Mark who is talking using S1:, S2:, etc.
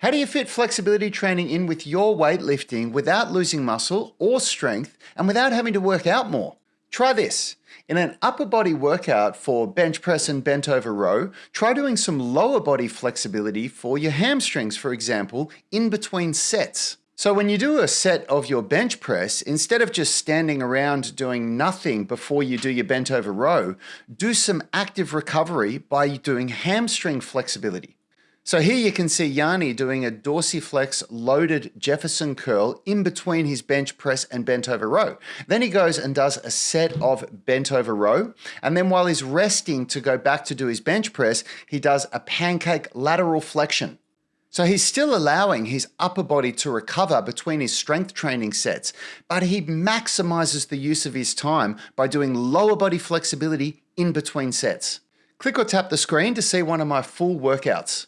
S1: How do you fit flexibility training in with your weightlifting without losing muscle or strength and without having to work out more? Try this. In an upper body workout for bench press and bent over row, try doing some lower body flexibility for your hamstrings, for example, in between sets. So when you do a set of your bench press, instead of just standing around doing nothing before you do your bent over row, do some active recovery by doing hamstring flexibility. So here you can see Yanni doing a dorsiflex loaded Jefferson curl in between his bench press and bent over row. Then he goes and does a set of bent over row. And then while he's resting to go back to do his bench press, he does a pancake lateral flexion. So he's still allowing his upper body to recover between his strength training sets, but he maximizes the use of his time by doing lower body flexibility in between sets. Click or tap the screen to see one of my full workouts.